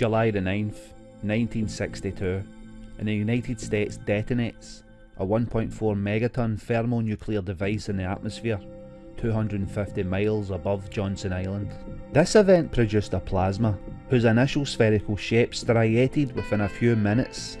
July the 9th, 1962, and the United States detonates a 1.4 megaton thermonuclear device in the atmosphere 250 miles above Johnston Island. This event produced a plasma whose initial spherical shape striated within a few minutes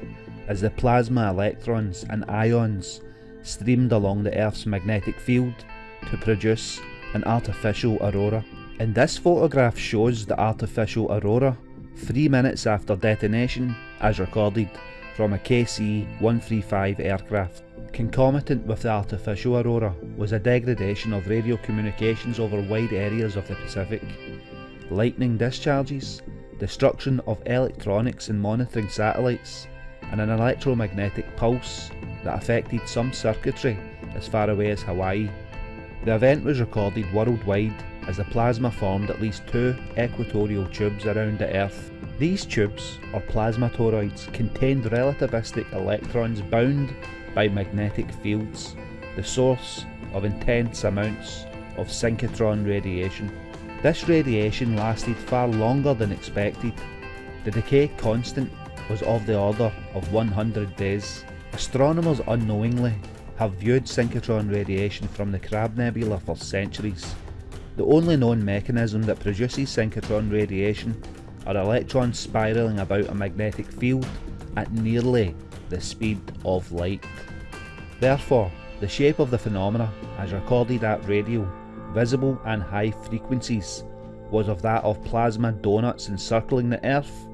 as the plasma electrons and ions streamed along the Earth's magnetic field to produce an artificial aurora. And this photograph shows the artificial aurora 3 minutes after detonation as recorded from a KC-135 aircraft. Concomitant with the artificial aurora was a degradation of radio communications over wide areas of the Pacific, lightning discharges, destruction of electronics and monitoring satellites, and an electromagnetic pulse that affected some circuitry as far away as Hawaii. The event was recorded worldwide as the plasma formed at least two equatorial tubes around the Earth. These tubes, or plasma toroids, contained relativistic electrons bound by magnetic fields, the source of intense amounts of synchrotron radiation. This radiation lasted far longer than expected. The decay constant was of the order of 100 days. Astronomers unknowingly have viewed synchrotron radiation from the Crab Nebula for centuries. The only known mechanism that produces synchrotron radiation are electrons spiralling about a magnetic field at nearly the speed of light. Therefore, the shape of the phenomena, as recorded at radio, visible and high frequencies, was of that of plasma donuts encircling the Earth,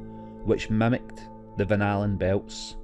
which mimicked the Van Allen belts.